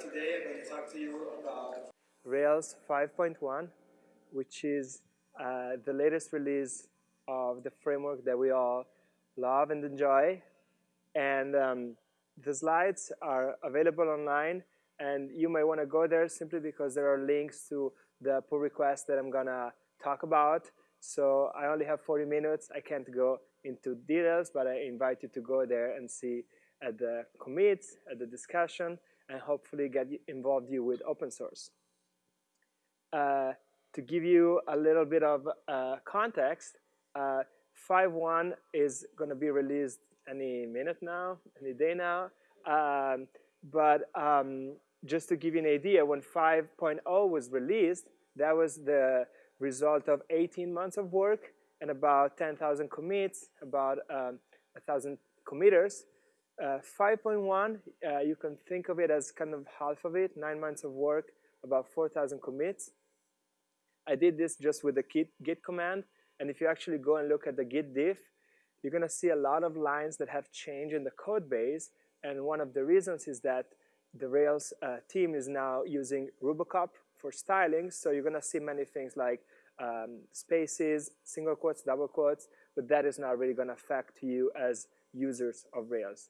Today I'm going to talk to you about Rails 5.1, which is uh, the latest release of the framework that we all love and enjoy. And um, the slides are available online, and you may want to go there simply because there are links to the pull request that I'm going to talk about. So I only have 40 minutes. I can't go into details, but I invite you to go there and see at the commits, at the discussion, and hopefully get involved you with open source. Uh, to give you a little bit of uh, context, uh, 5.1 is going to be released any minute now, any day now. Um, but um, just to give you an idea, when 5.0 was released, that was the result of 18 months of work and about 10,000 commits, about um, 1,000 committers. Uh, 5.1, uh, you can think of it as kind of half of it, nine months of work, about 4,000 commits. I did this just with the git, git command, and if you actually go and look at the git diff, you're going to see a lot of lines that have changed in the code base, and one of the reasons is that the Rails uh, team is now using Rubocop for styling, so you're going to see many things like um, spaces, single quotes, double quotes, but that is not really going to affect you as users of Rails.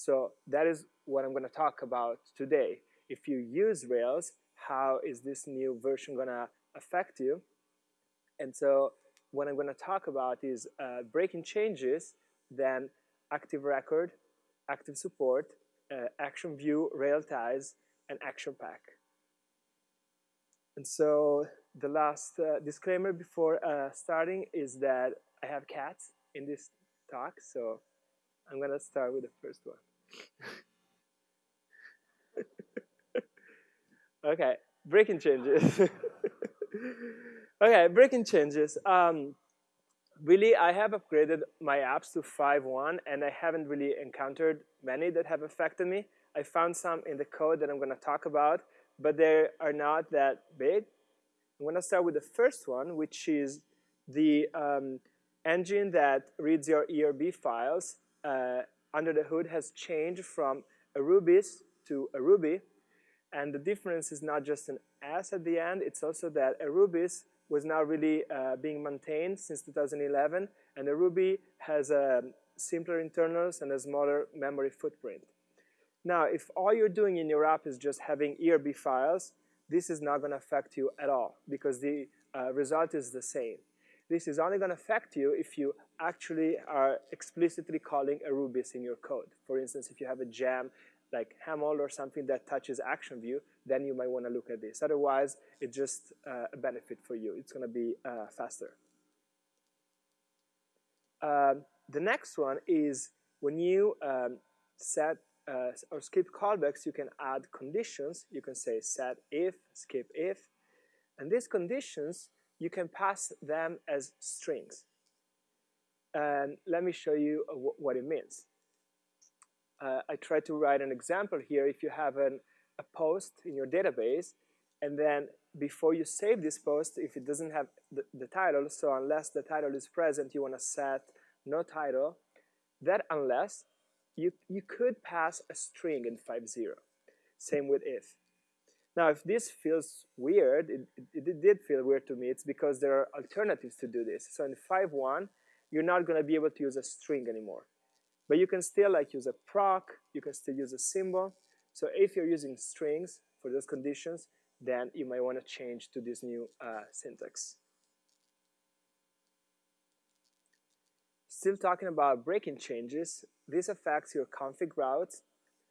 So that is what I'm going to talk about today. If you use Rails, how is this new version going to affect you? And so what I'm going to talk about is uh, breaking changes, then active record, active support, uh, action view, Railties, and action pack. And so the last uh, disclaimer before uh, starting is that I have cats in this talk, so I'm going to start with the first one. Okay, breaking changes. okay, breaking changes. Um, really, I have upgraded my apps to 5.1, and I haven't really encountered many that have affected me. I found some in the code that I'm going to talk about, but they are not that big. I'm going to start with the first one, which is the um, engine that reads your ERB files uh, under the hood has changed from Erubis to Erubi. And the difference is not just an S at the end, it's also that Erubis was now really uh, being maintained since 2011, and Erubi has uh, simpler internals and a smaller memory footprint. Now, if all you're doing in your app is just having ERB files, this is not going to affect you at all because the uh, result is the same. This is only going to affect you if you actually are explicitly calling Erubis in your code. For instance, if you have a gem like Haml or something that touches action view, then you might want to look at this. Otherwise, it's just uh, a benefit for you. It's going to be uh, faster. Um, the next one is when you um, set uh, or skip callbacks, you can add conditions. You can say set if, skip if. And these conditions, you can pass them as strings. And let me show you what it means. Uh, I try to write an example here. If you have an, a post in your database, and then before you save this post, if it doesn't have the, the title, so unless the title is present, you want to set no title, that unless, you, you could pass a string in 5.0. Same with if. Now, if this feels weird, it, it, did feel weird to me, it's because there are alternatives to do this. So in 5.1, you're not going to be able to use a string anymore. But you can still like use a proc, you can still use a symbol. So if you're using strings for those conditions, then you might want to change to this new uh, syntax. Still talking about breaking changes, this affects your config routes.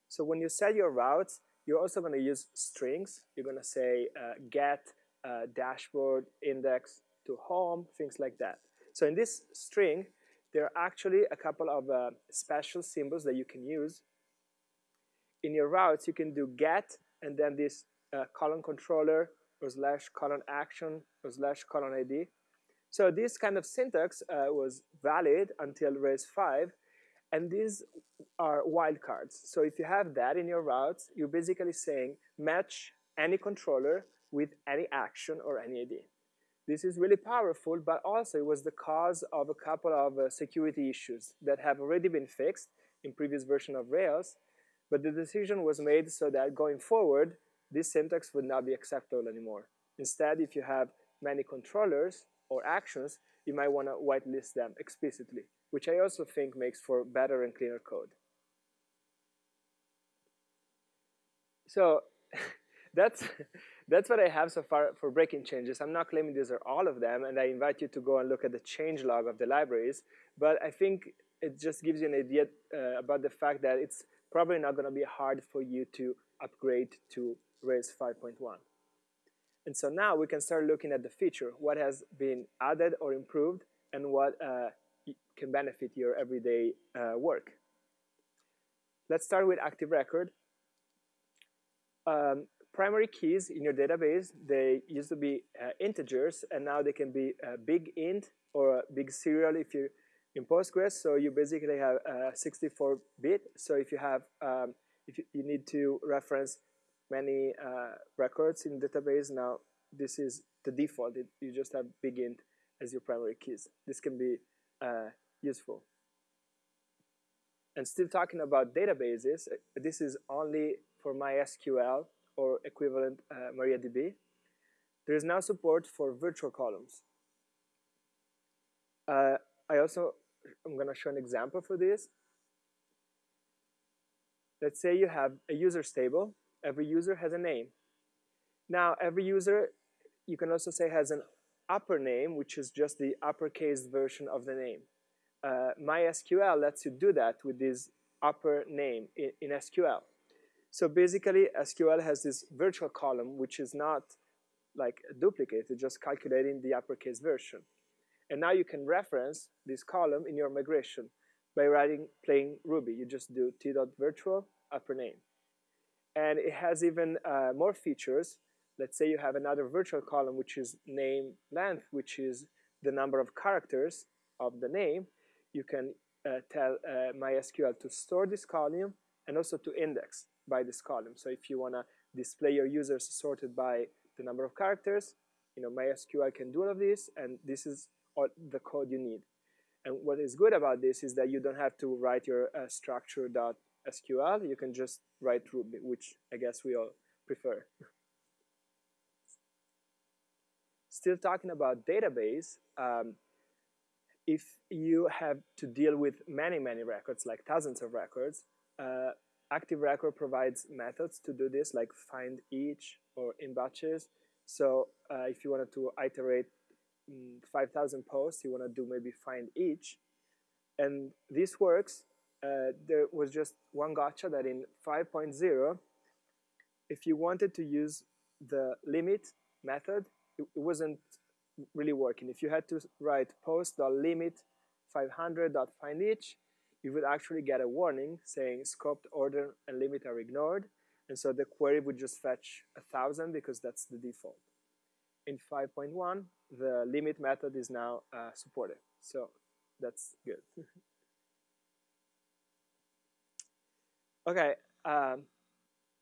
So when you set your routes, you're also going to use strings. You're going to say uh, get uh, dashboard index to home, things like that. So in this string, there are actually a couple of uh, special symbols that you can use. In your routes, you can do get and then this uh, colon controller or slash colon action or slash colon ID. So this kind of syntax uh, was valid until Rails 5, and these are wildcards. So if you have that in your routes, you're basically saying match any controller with any action or any ID. This is really powerful, but also it was the cause of a couple of uh, security issues that have already been fixed in previous version of Rails. But the decision was made so that going forward, this syntax would not be acceptable anymore. Instead, if you have many controllers or actions, you might want to whitelist them explicitly, which I also think makes for better and cleaner code. So that's, that's what I have so far for breaking changes. I'm not claiming these are all of them, and I invite you to go and look at the change log of the libraries. But I think it just gives you an idea uh, about the fact that it's probably not going to be hard for you to upgrade to Rails 5.1. And so now we can start looking at the feature, what has been added or improved, and what uh, can benefit your everyday uh, work. Let's start with Active Record. Um, primary keys in your database, they used to be uh, integers, and now they can be a big int or a big serial if you're in Postgres. So you basically have 64-bit. So if you have, um, if you, you, need to reference many uh, records in database, now this is the default. It, you just have big int as your primary keys. This can be uh, useful. And still talking about databases, uh, this is only for MySQL or equivalent uh, MariaDB. There is now support for virtual columns. Uh, I also, I'm going to show an example for this. Let's say you have a users table. Every user has a name. Now, every user, you can also say has an upper name, which is just the uppercase version of the name. Uh, MySQL lets you do that with this upper name in, in SQL. So basically, SQL has this virtual column, which is not like a duplicate, it's just calculating the uppercase version. And now you can reference this column in your migration by writing plain Ruby. You just do t.virtual upper name. And it has even uh, more features. Let's say you have another virtual column, which is name length, which is the number of characters of the name. You can uh, tell uh, MySQL to store this column and also to index by this column. So if you want to display your users sorted by the number of characters, you know, MySQL can do all of this, and this is all the code you need. And what is good about this is that you don't have to write your uh, structure.sql. You can just write Ruby, which I guess we all prefer. Still talking about database, um, if you have to deal with many, many records, like thousands of records, uh, Active Record provides methods to do this, like find each or in batches. So uh, if you wanted to iterate mm, 5,000 posts, you want to do maybe find each. And this works. Uh, there was just one gotcha that in 5.0, if you wanted to use the limit method, it, it wasn't really working. If you had to write post.limit 500.find each, you would actually get a warning saying scoped order and limit are ignored. And so the query would just fetch a 1,000 because that's the default. In 5.1, the limit method is now uh, supported. So that's good. okay, um,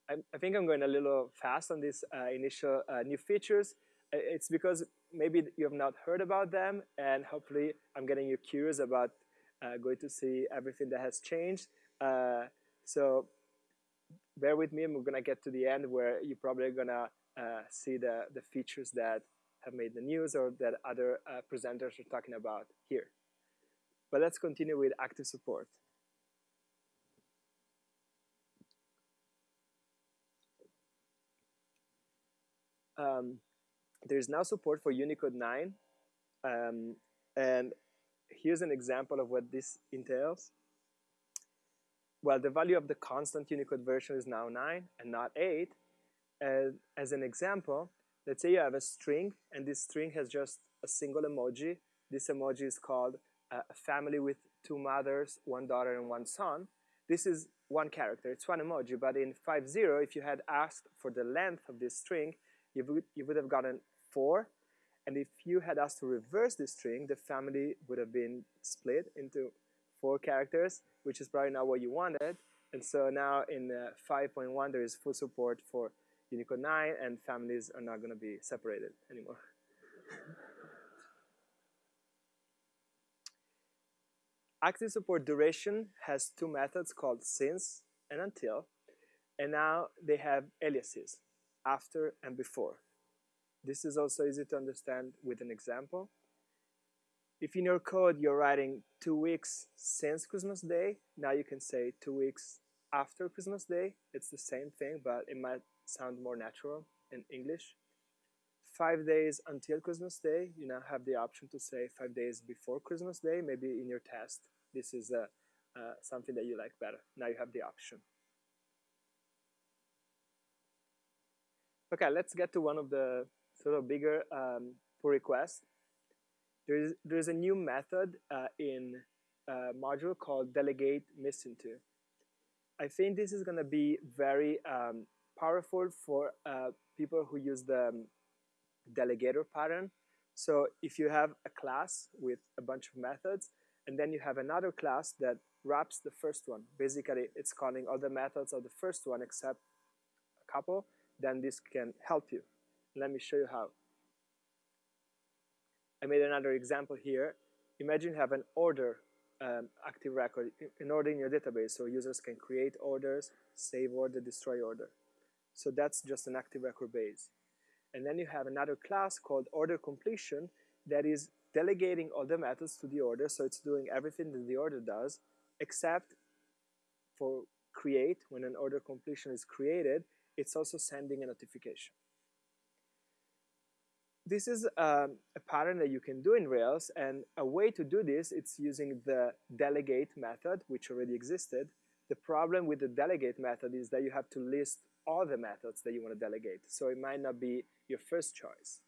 I, I, think I'm going a little fast on these uh, initial uh, new features. It's because maybe you have not heard about them, and hopefully I'm getting you curious about uh, going to see everything that has changed. Uh, so bear with me, and we're gonna get to the end where you're probably gonna uh, see the, the features that have made the news or that other uh, presenters are talking about here. But let's continue with active support. Um, there's now support for Unicode 9, um, and here's an example of what this entails. Well, the value of the constant Unicode version is now 9 and not 8. And as an example, let's say you have a string, and this string has just a single emoji. This emoji is called a family with two mothers, one daughter, and one son. This is one character, it's one emoji, but in 5.0, if you had asked for the length of this string, you would, you would have gotten 4, and if you had asked to reverse this string, the family would have been split into four characters, which is probably not what you wanted. And so now in uh, 5.1, there is full support for Unicode 9, and families are not going to be separated anymore. Active support duration has two methods called since and until. And now they have aliases, after and before. This is also easy to understand with an example. If in your code you're writing two weeks since Christmas Day, now you can say two weeks after Christmas Day. It's the same thing, but it might sound more natural in English. Five days until Christmas Day, you now have the option to say five days before Christmas Day. Maybe in your test, this is uh, uh, something that you like better. Now you have the option. Okay, let's get to one of the sort of bigger um, pull requests. There is, there is a new method uh, in a module called delegate missing to. I think this is going to be very um, powerful for uh, people who use the um, delegator pattern. So if you have a class with a bunch of methods, and then you have another class that wraps the first one. Basically, it's calling all the methods of the first one except a couple, then this can help you. Let me show you how. I made another example here. Imagine you have an order um, active record, in order in your database, so users can create orders, save order, destroy order. So that's just an active record base. And then you have another class called order completion that is delegating all the methods to the order, so it's doing everything that the order does, except for create, when an order completion is created, it's also sending a notification this is um, a pattern that you can do in Rails, and a way to do this, it's using the delegate method, which already existed. The problem with the delegate method is that you have to list all the methods that you want to delegate, so it might not be your first choice.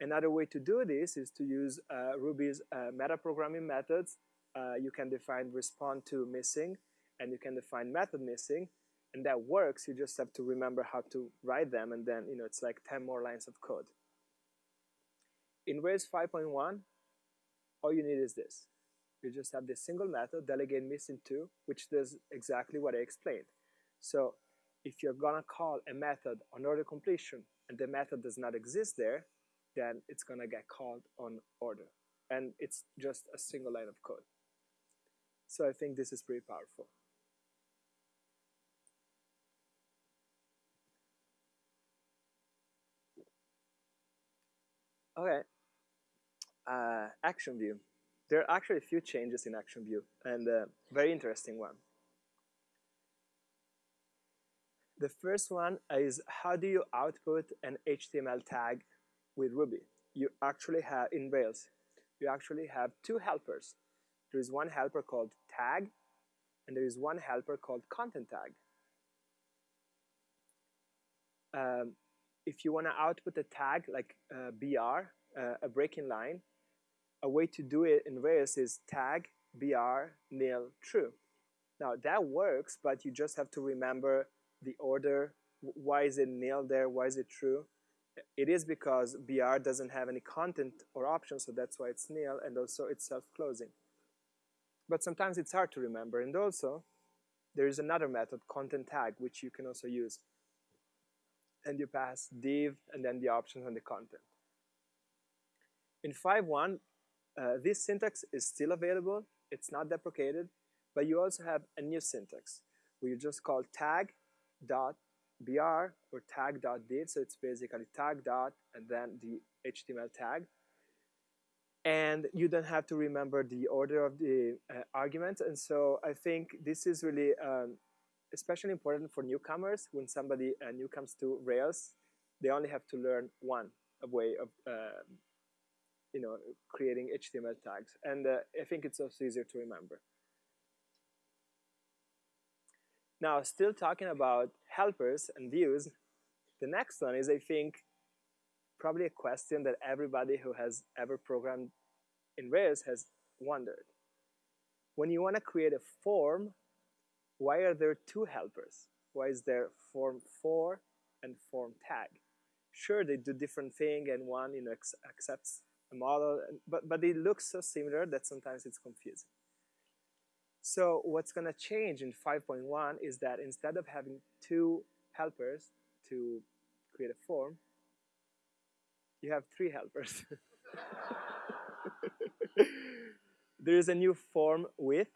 Another way to do this is to use uh, Ruby's uh, metaprogramming methods. Uh, you can define respond to missing, and you can define method missing, and that works. You just have to remember how to write them, and then you know it's like 10 more lines of code. In Rails 5.1, all you need is this. You just have this single method, delegate missing to, which does exactly what I explained. So if you're gonna call a method on order completion and the method does not exist there, then it's gonna get called on order. And it's just a single line of code. So I think this is pretty powerful. Okay, uh, Action View. There are actually a few changes in Action View, and a very interesting one. The first one is how do you output an HTML tag with Ruby? You actually have, in Rails, you actually have two helpers. There is one helper called tag, and there is one helper called content tag. Um, if you want to output a tag like uh, BR, uh, a breaking line, a way to do it in Rails is tag br nil true. Now that works, but you just have to remember the order. Why is it nil there? Why is it true? It is because br doesn't have any content or options, so that's why it's nil, and also it's self-closing. But sometimes it's hard to remember, and also there is another method, content tag, which you can also use and you pass div and then the options and the content. In 5.1, uh, this syntax is still available. It's not deprecated, but you also have a new syntax where you just call tag dot br or tag dot div. So it's basically tag dot and then the HTML tag. And you don't have to remember the order of the uh, arguments. And so I think this is really um, especially important for newcomers. When somebody uh, new comes to Rails, they only have to learn one way of uh, you know creating HTML tags, and uh, I think it's also easier to remember. Now, still talking about helpers and views, the next one is, I think, probably a question that everybody who has ever programmed in Rails has wondered. When you want to create a form why are there two helpers? Why is there form for and form tag? Sure, they do different thing and one you know accepts a model, but, but they look so similar that sometimes it's confusing. So what's going to change in 5.1 is that instead of having two helpers to create a form, you have three helpers. there is a new form with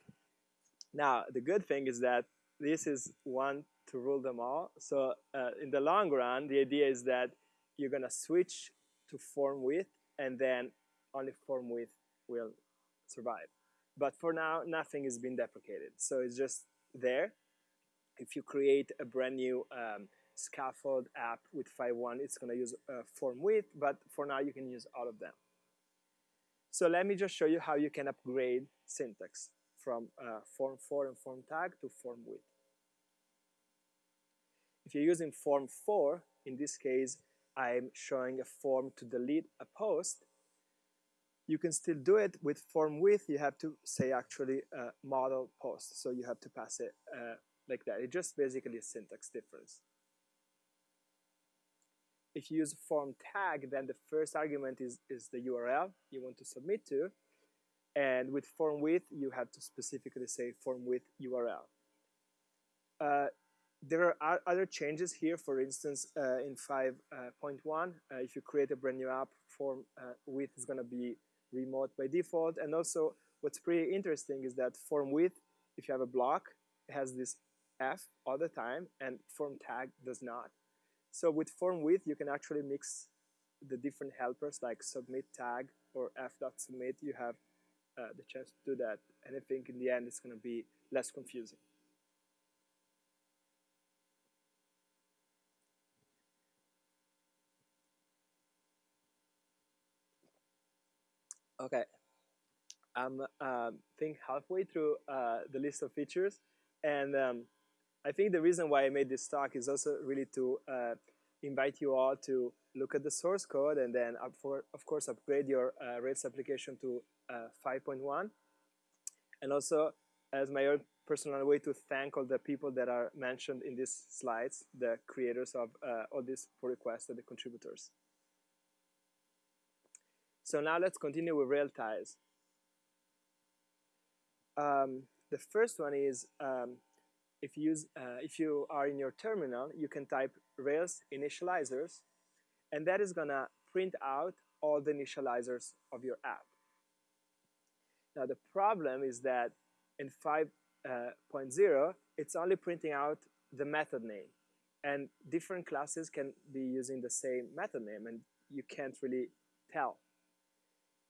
now, the good thing is that this is one to rule them all. So uh, in the long run, the idea is that you're going to switch to form with, and then only form with will survive. But for now, nothing is being deprecated. So it's just there. If you create a brand new um, scaffold app with 5.1, it's going to use uh, form with, but for now you can use all of them. So let me just show you how you can upgrade syntax from uh, form for and form tag to form with. If you're using form for, in this case, I'm showing a form to delete a post, you can still do it with form with, you have to say actually model post. So you have to pass it uh, like that. It's just basically a syntax difference. If you use form tag, then the first argument is, is the URL you want to submit to. And with form with, you have to specifically say form with URL. Uh, there are other changes here. For instance, uh, in 5.1, uh, if you create a brand new app, form uh, with is going to be remote by default. And also, what's pretty interesting is that form with, if you have a block, has this F all the time, and form tag does not. So with form with, you can actually mix the different helpers like submit tag or f.submit. You have uh, the chance to do that. And I think in the end, it's going to be less confusing. Okay, I'm uh, think halfway through uh, the list of features, and um, I think the reason why I made this talk is also really to uh, invite you all to look at the source code and then, for, of course, upgrade your uh, Rails application to uh, 5.1, and also as my own personal way to thank all the people that are mentioned in these slides, the creators of uh, all these pull requests and the contributors. So now let's continue with Railties. Um, the first one is um, if, you use, uh, if you are in your terminal, you can type Rails initializers, and that is going to print out all the initializers of your app. Now the problem is that in 5.0, uh, it's only printing out the method name. And different classes can be using the same method name, and you can't really tell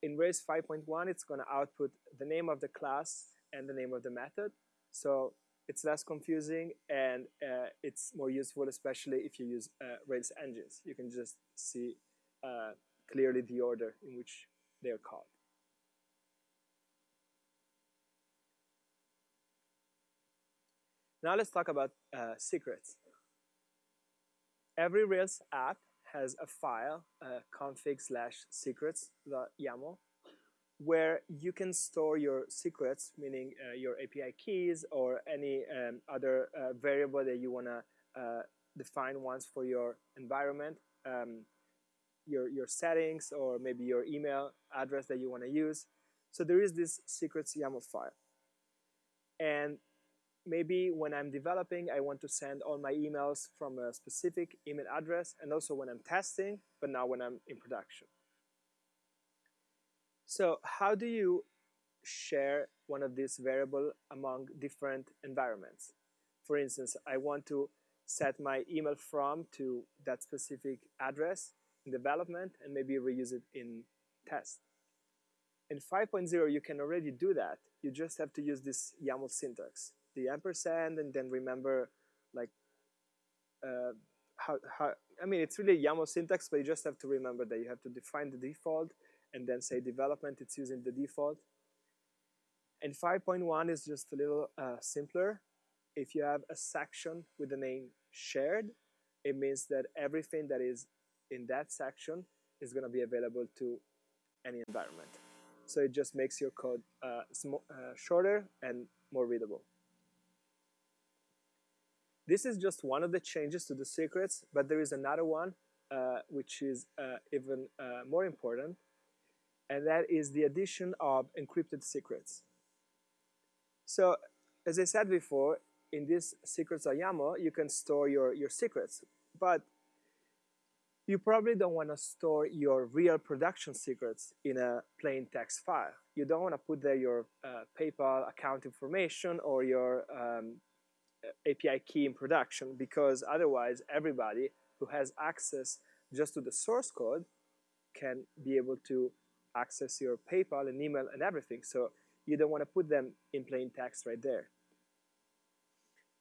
in Rails 5.1, it's going to output the name of the class and the name of the method. So it's less confusing and uh, it's more useful, especially if you use uh, Rails engines. You can just see uh, clearly the order in which they are called. Now let's talk about uh, secrets. Every Rails app has a file, uh, config slash secrets.yaml, where you can store your secrets, meaning uh, your API keys or any um, other uh, variable that you want to uh, define once for your environment, um, your, your settings, or maybe your email address that you want to use. So there is this secrets YAML file. And maybe when I'm developing, I want to send all my emails from a specific email address, and also when I'm testing, but now when I'm in production. So how do you share one of these variable among different environments? For instance, I want to set my email from to that specific address in development and maybe reuse it in test. In 5.0, you can already do that. You just have to use this YAML syntax the ampersand and then remember like uh, how, how, I mean, it's really YAML syntax, but you just have to remember that you have to define the default and then say development, it's using the default. And 5.1 is just a little uh, simpler. If you have a section with the name shared, it means that everything that is in that section is going to be available to any environment. So it just makes your code uh, uh, shorter and more readable. This is just one of the changes to the secrets, but there is another one uh, which is uh, even uh, more important, and that is the addition of encrypted secrets. So, as I said before, in this secrets.yaml, you can store your, your secrets, but you probably don't want to store your real production secrets in a plain text file. You don't want to put there your uh, PayPal account information or your um, API key in production because otherwise everybody who has access just to the source code can be able to access your PayPal and email and everything. So you don't want to put them in plain text right there.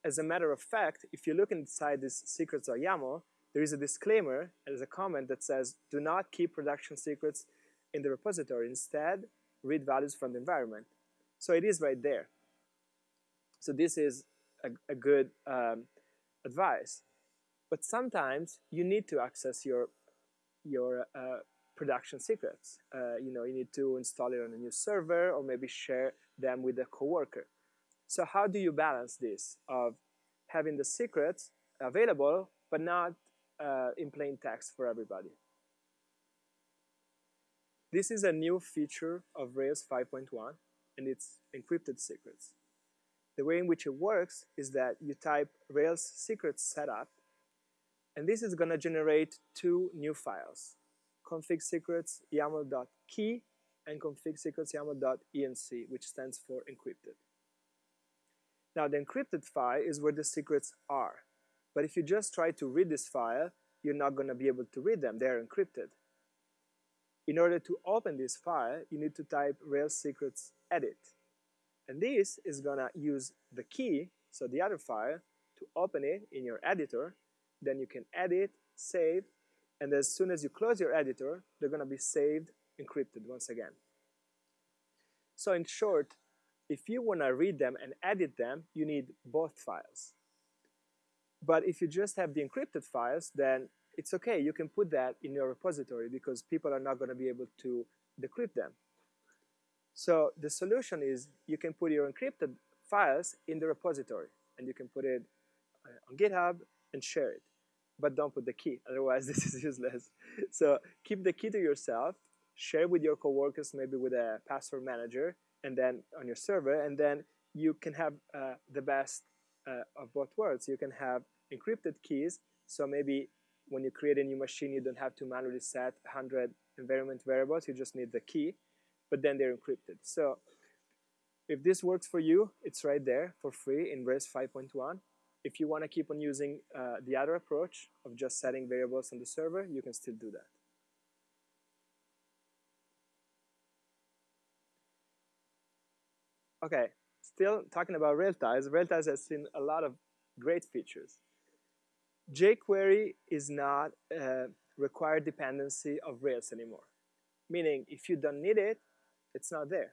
As a matter of fact, if you look inside this secrets.yaml, there is a disclaimer, there's a comment that says, do not keep production secrets in the repository. Instead, read values from the environment. So it is right there. So this is a, a good um, advice. But sometimes you need to access your, your uh, production secrets. Uh, you know, you need to install it on a new server or maybe share them with a coworker. So how do you balance this of having the secrets available but not uh, in plain text for everybody? This is a new feature of Rails 5.1 and it's encrypted secrets. The way in which it works is that you type Rails secrets setup and this is going to generate two new files config secrets yaml.key and config secrets yaml.enc, which stands for encrypted. Now, the encrypted file is where the secrets are. But if you just try to read this file, you're not going to be able to read them. They're encrypted. In order to open this file, you need to type Rails secrets edit. And this is to use the key, so the other file, to open it in your editor. Then you can edit, save, and as soon as you close your editor, they're to be saved encrypted once again. So in short, if you want to read them and edit them, you need both files. But if you just have the encrypted files, then it's okay. You can put that in your repository because people are not to be able to decrypt them. So the solution is you can put your encrypted files in the repository and you can put it uh, on GitHub and share it but don't put the key, otherwise this is useless. So keep the key to yourself, share with your coworkers, maybe with a password manager, and then on your server, and then you can have uh, the best uh, of both worlds. You can have encrypted keys, so maybe when you create a new machine, you don't have to manually set 100 environment variables, you just need the key, but then they're encrypted. So if this works for you, it's right there for free in Rails 5.1. If you want to keep on using uh, the other approach of just setting variables on the server, you can still do that. Okay, still talking about Railties. Railties has seen a lot of great features. jQuery is not a required dependency of Rails anymore. Meaning, if you don't need it, it's not there.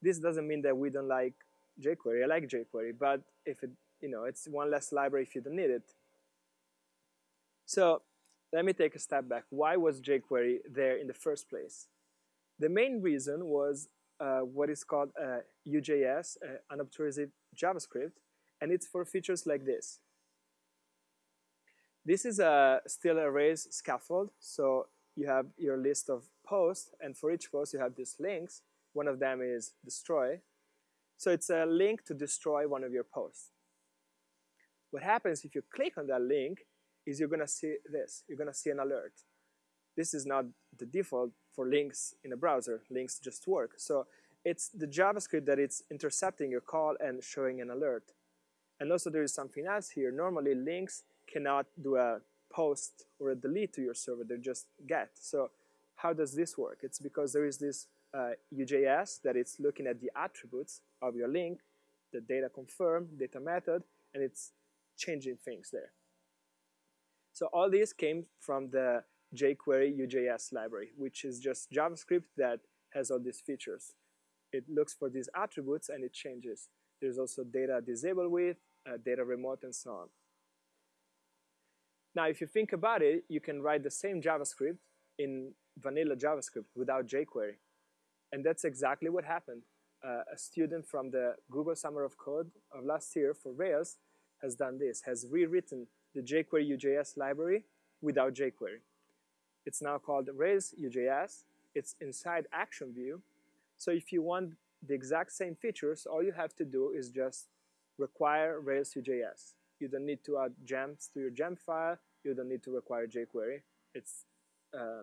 This doesn't mean that we don't like jQuery. I like jQuery, but if it you know, it's one less library if you don't need it. So let me take a step back. Why was jQuery there in the first place? The main reason was uh, what is called uh, UJS, uh, unobtrusive JavaScript, and it's for features like this. This is a, still a Rails scaffold, so you have your list of posts, and for each post you have these links. One of them is destroy. So it's a link to destroy one of your posts. What happens if you click on that link is you're going to see this. You're going to see an alert. This is not the default for links in a browser. Links just work. So it's the JavaScript that it's intercepting your call and showing an alert. And also there is something else here. Normally links cannot do a post or a delete to your server. They just get. So how does this work? It's because there is this uh, UJS that it's looking at the attributes of your link, the data confirm, data method, and it's changing things there. So all this came from the jQuery UJS library, which is just JavaScript that has all these features. It looks for these attributes and it changes. There's also data disabled with, uh, data remote, and so on. Now, if you think about it, you can write the same JavaScript in vanilla JavaScript without jQuery. And that's exactly what happened. Uh, a student from the Google Summer of Code of last year for Rails has done this, has rewritten the jQuery UJS library without jQuery. It's now called Rails UJS. It's inside Action View. So if you want the exact same features, all you have to do is just require Rails UJS. You don't need to add gems to your gem file. You don't need to require jQuery. It's uh,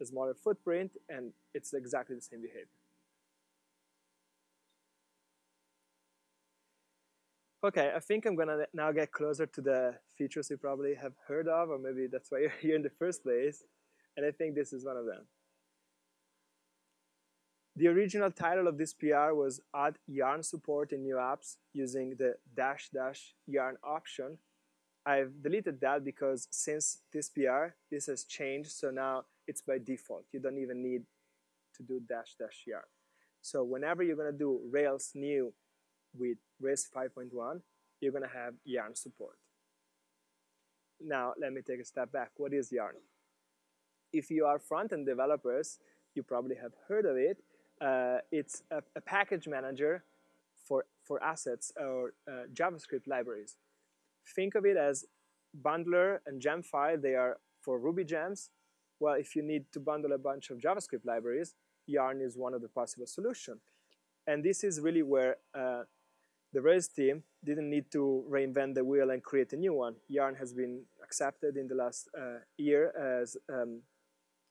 a smaller footprint, and it's exactly the same behavior. Okay, I think I'm gonna now get closer to the features you probably have heard of, or maybe that's why you're here in the first place. And I think this is one of them. The original title of this PR was Add Yarn Support in New Apps using the dash dash yarn option. I've deleted that because since this PR, this has changed, so now it's by default. You don't even need to do dash dash yarn. So whenever you're gonna do Rails new with Rails 5.1, you're going to have Yarn support. Now, let me take a step back. What is Yarn? If you are front-end developers, you probably have heard of it. Uh, it's a, a, package manager for, for assets or uh, JavaScript libraries. Think of it as bundler and gem file. They are for Ruby gems. Well, if you need to bundle a bunch of JavaScript libraries, Yarn is one of the possible solutions. And this is really where uh, the Rails team didn't need to reinvent the wheel and create a new one. Yarn has been accepted in the last uh, year as um,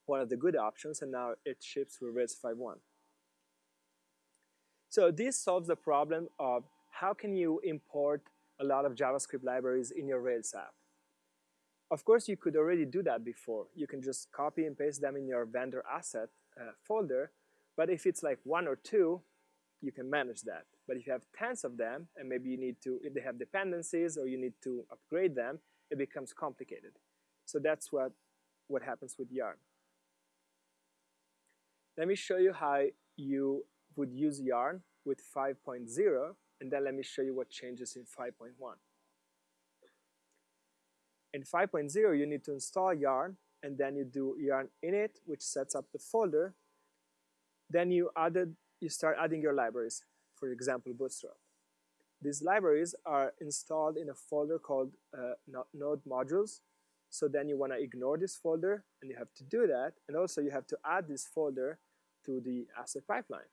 one of the good options, and now it ships with Rails 5.1. So this solves the problem of how can you import a lot of JavaScript libraries in your Rails app. Of course, you could already do that before. You can just copy and paste them in your vendor asset uh, folder, but if it's like one or two, you can manage that. But if you have tens of them, and maybe you need to, if they have dependencies or you need to upgrade them, it becomes complicated. So that's what, what happens with Yarn. Let me show you how you would use Yarn with 5.0, and then let me show you what changes in 5.1. In 5.0, you need to install Yarn, and then you do yarn init, which sets up the folder. Then you added, you start adding your libraries for example, Bootstrap. These libraries are installed in a folder called uh, node modules. So then you want to ignore this folder, and you have to do that. And also you have to add this folder to the asset pipeline.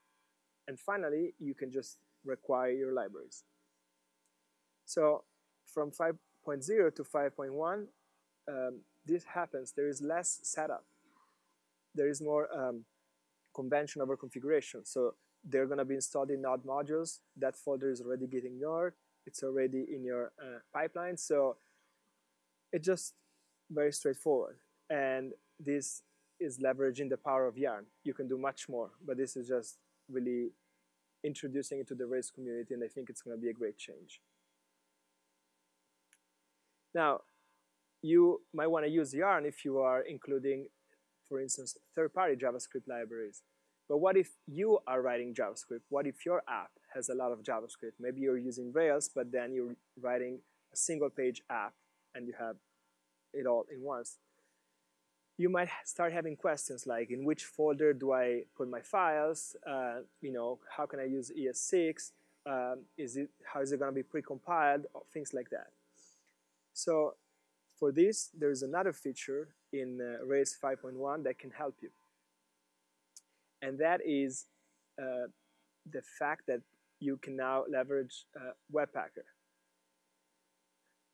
And finally, you can just require your libraries. So from 5.0 to 5.1, um, this happens. There is less setup. There is more um, convention over configuration. So they're going to be installed in node modules. That folder is already getting ignored. It's already in your uh, pipeline. So it's just very straightforward. And this is leveraging the power of Yarn. You can do much more, but this is just really introducing it to the Rails community, and I think it's going to be a great change. Now, you might want to use Yarn if you are including, for instance, third-party JavaScript libraries. But what if you are writing JavaScript? What if your app has a lot of JavaScript? Maybe you're using Rails, but then you're writing a single page app and you have it all in once. You might start having questions like, in which folder do I put my files? Uh, you know, how can I use ES6? Um, is it, how is it going to be precompiled? Things like that. So for this, there's another feature in uh, Rails 5.1 that can help you and that is uh, the fact that you can now leverage uh, Webpacker.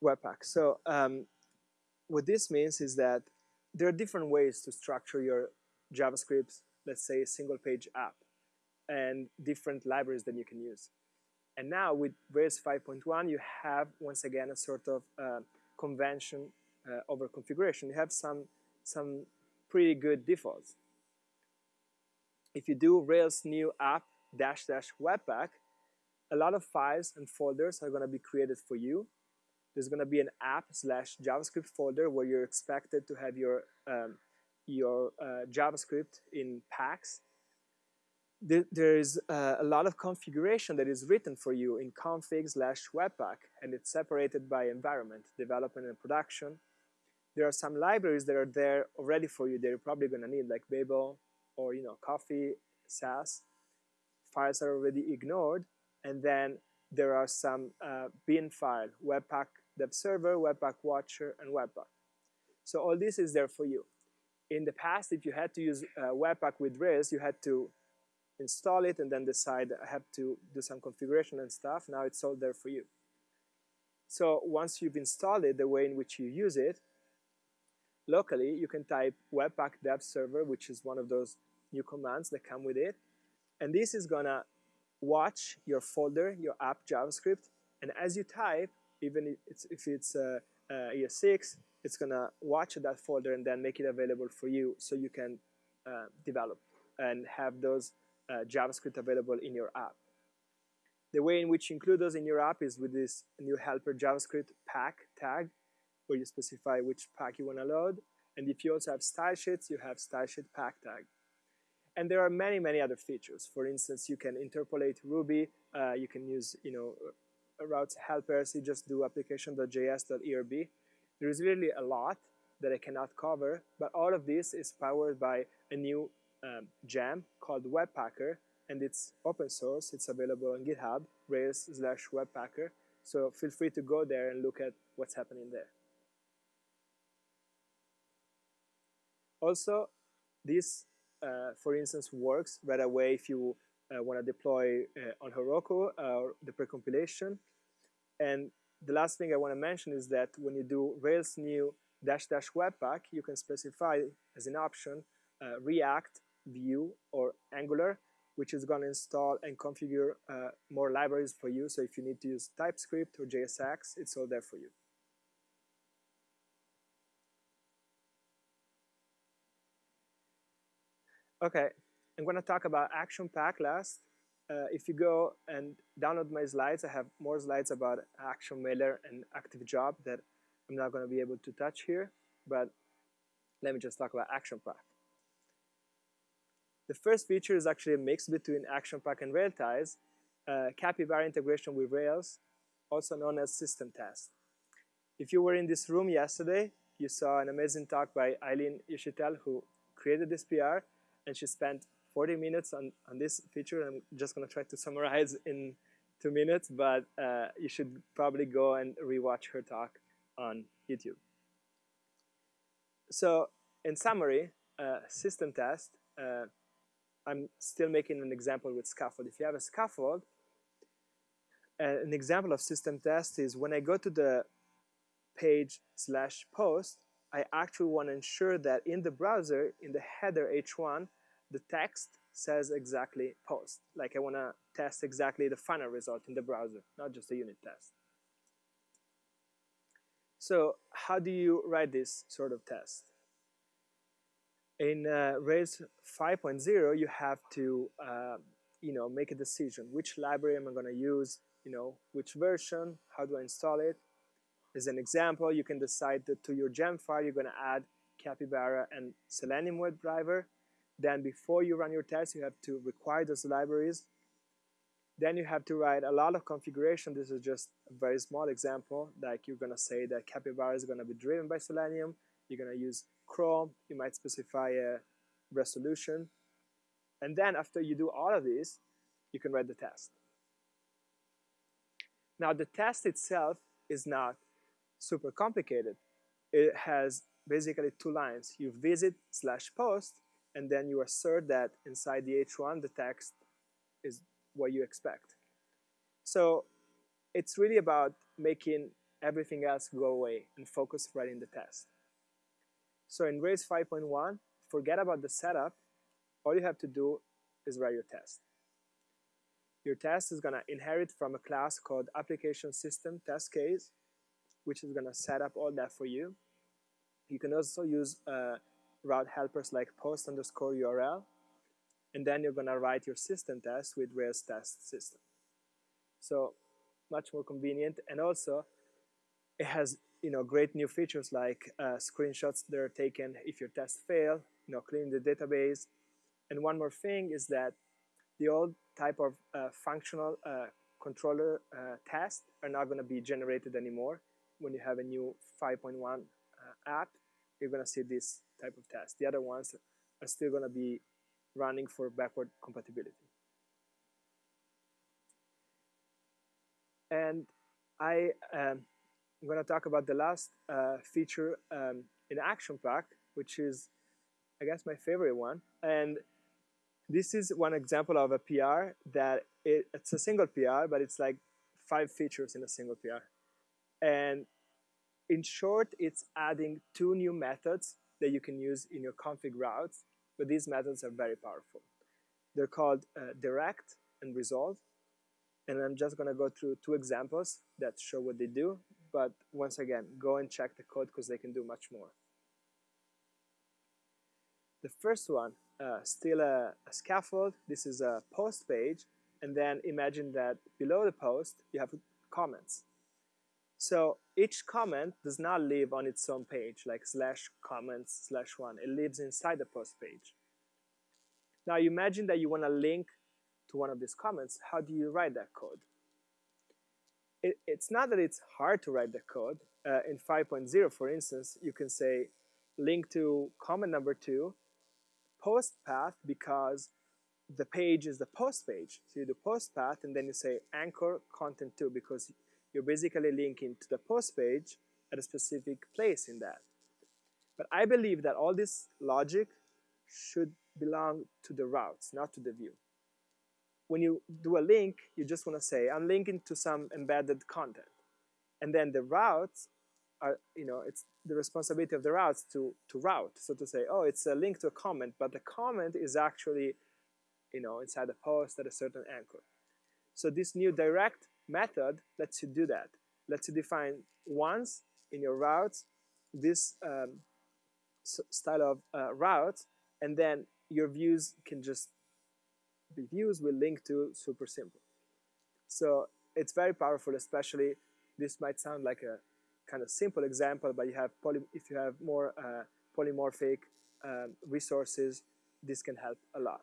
Webpack. So um, what this means is that there are different ways to structure your JavaScript, let's say a single page app, and different libraries that you can use. And now with Rails 5.1, you have, once again, a sort of uh, convention uh, over configuration. You have some, some pretty good defaults if you do Rails new app dash dash webpack, a lot of files and folders are going to be created for you. There's going to be an app slash JavaScript folder where you're expected to have your, um, your uh, JavaScript in packs. There is uh, a lot of configuration that is written for you in config slash webpack, and it's separated by environment, development and production. There are some libraries that are there already for you that you're probably going to need, like Babel, or you know coffee Sass. Files are already ignored and then there are some uh, bin file webpack dev server webpack watcher and webpack. So all this is there for you. In the past if you had to use uh, webpack with rails you had to install it and then decide I have to do some configuration and stuff. Now it's all there for you. So once you've installed it the way in which you use it locally you can type webpack dev server which is one of those new commands that come with it. And this is gonna watch your folder, your app JavaScript, And as you type, even if it's, if it's uh, uh, ES6, it's to watch that folder and then make it available for you so you can uh, develop and have those uh, JavaScript available in your app. The way in which you include those in your app is with this new helper JavaScript pack tag, where you specify which pack you want to load. And if you also have style sheets, you have style sheet pack tag. And there are many, many other features. For instance, you can interpolate Ruby. Uh, you can use, you know, routes helpers. You just do application.js.erb. There is really a lot that I cannot cover, but all of this is powered by a new um, gem called Webpacker, and it's open source. It's available on GitHub, Rails slash Webpacker. So feel free to go there and look at what's happening there. Also, this, uh, for instance, works right away if you uh, want to deploy uh, on Heroku uh, the precompilation. And the last thing I want to mention is that when you do Rails new dash dash webpack, you can specify as an option uh, React, Vue, or Angular, which is going to install and configure uh, more libraries for you. So if you need to use TypeScript or JSX, it's all there for you. Okay, I'm going to talk about Action Pack last. Uh, if you go and download my slides, I have more slides about Action Mailer and Active Job that I'm not going to be able to touch here, but let me just talk about Action Pack. The first feature is actually a mix between Action Pack and Railties, uh, Capybara integration with Rails, also known as system test. If you were in this room yesterday, you saw an amazing talk by Eileen Uchitelle, who created this PR, and she spent 40 minutes on, on this feature. I'm just going to try to summarize in two minutes, but uh, you should probably go and rewatch her talk on YouTube. So in summary, uh, system test, uh, I'm still making an example with scaffold. If you have a scaffold, uh, an example of system test is when I go to the page slash post, I actually want to ensure that in the browser, in the header h1, the text says exactly post. Like I want to test exactly the final result in the browser, not just a unit test. So how do you write this sort of test? In uh, Rails 5.0, you have to uh, you know, make a decision. Which library am I going to use? You know, which version? How do I install it? As an example, you can decide that to your gem file, you're going to add Capybara and Selenium WebDriver. Then before you run your test, you have to require those libraries. Then you have to write a lot of configuration. This is just a very small example. Like you're going to say that Capybara is going to be driven by Selenium. You're going to use Chrome. You might specify a resolution. And then after you do all of this, you can write the test. Now the test itself is not super complicated. It has basically two lines. You visit slash post, and then you assert that inside the H1 the text is what you expect. So it's really about making everything else go away and focus writing the test. So in Rails 5.1, forget about the setup. All you have to do is write your test. Your test is going to inherit from a class called application system test case, which is going to set up all that for you. You can also use uh, route helpers like post underscore URL, and then you're going to write your system test with Rails test system. So much more convenient, and also it has you know great new features like uh, screenshots that are taken if your tests fail, you know cleaning the database, and one more thing is that the old type of uh, functional uh, controller uh, tests are not going to be generated anymore. When you have a new 5.1 uh, app, you're going to see this type of test. The other ones are still going to be running for backward compatibility. And I um, I'm going to talk about the last uh, feature um, in Action Pack, which is, I guess, my favorite one. And this is one example of a PR that it, it's a single PR, but it's like five features in a single PR. And in short, it's adding two new methods that you can use in your config routes, but these methods are very powerful. They're called uh, direct and resolve. And I'm just going to go through two examples that show what they do. But once again, go and check the code because they can do much more. The first one, uh, still a, a scaffold. This is a post page. And then imagine that below the post, you have comments. So each comment does not live on its own page, like slash comments slash one. It lives inside the post page. Now you imagine that you want to link to one of these comments. How do you write that code? It, it's not that it's hard to write the code. Uh, in 5.0, for instance, you can say link to comment number two, post path because the page is the post page. So you do post path and then you say anchor content two because you're basically linking to the post page at a specific place in that. But I believe that all this logic should belong to the routes, not to the view. When you do a link, you just want to say, I'm linking to some embedded content. And then the routes are, you know, it's the responsibility of the routes to, to route. So to say, oh, it's a link to a comment, but the comment is actually, you know, inside the post at a certain anchor. So this new direct method lets you do that. Lets you define once in your routes this um, style of uh, route, and then your views can just be views will link to super simple. So it's very powerful, especially this might sound like a kind of simple example, but you have poly, if you have more uh, polymorphic um, resources, this can help a lot.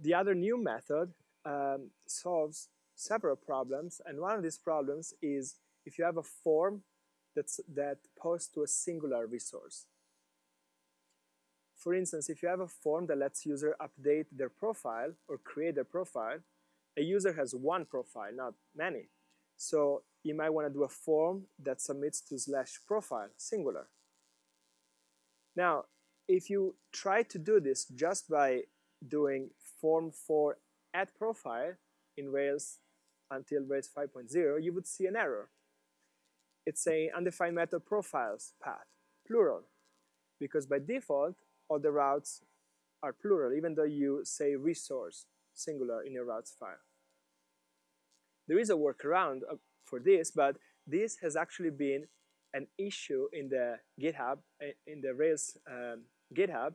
The other new method um, solves several problems, and one of these problems is if you have a form that's, that posts to a singular resource. For instance, if you have a form that lets user update their profile or create their profile, a user has one profile, not many. So you might want to do a form that submits to slash profile, singular. Now, if you try to do this just by doing form for add profile in Rails until Rails 5.0, you would see an error. It's saying undefined method profiles path, plural, because by default, all the routes are plural, even though you say resource, singular, in your routes file. There is a workaround uh, for this, but this has actually been an issue in the GitHub, uh, in the Rails um, GitHub,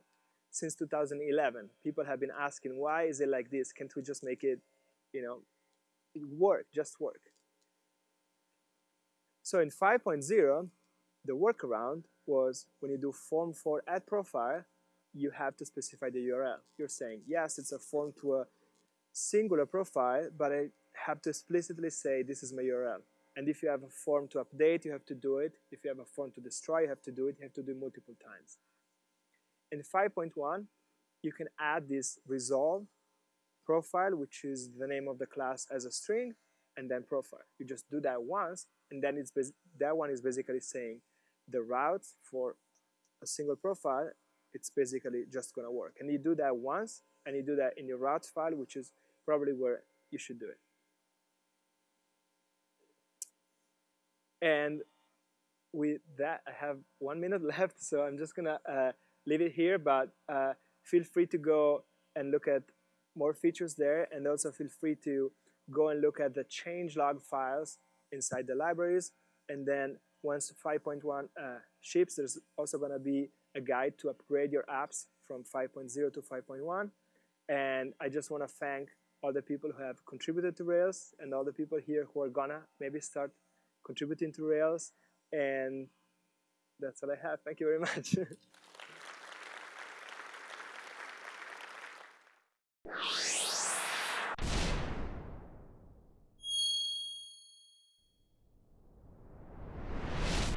since 2011. People have been asking, why is it like this? Can't we just make it, you know, work, just work? So in 5.0, the workaround was when you do form for add profile, you have to specify the URL. You're saying, yes, it's a form to a singular profile, but I have to explicitly say this is my URL. And if you have a form to update, you have to do it. If you have a form to destroy, you have to do it. You have to do it multiple times. In 5.1, you can add this resolve profile, which is the name of the class as a string, and then profile. You just do that once, and then it's that one is basically saying the route for a single profile, it's basically just going to work. And you do that once, and you do that in your routes file, which is probably where you should do it. And with that, I have one minute left, so I'm just going to uh, leave it here, but uh, feel free to go and look at more features there, and also feel free to go and look at the changelog files inside the libraries, and then once 5.1 uh, ships, there's also going to be a guide to upgrade your apps from 5.0 to 5.1, and I just want to thank all the people who have contributed to Rails and all the people here who are gonna maybe start contributing to Rails, and that's all I have. Thank you very much.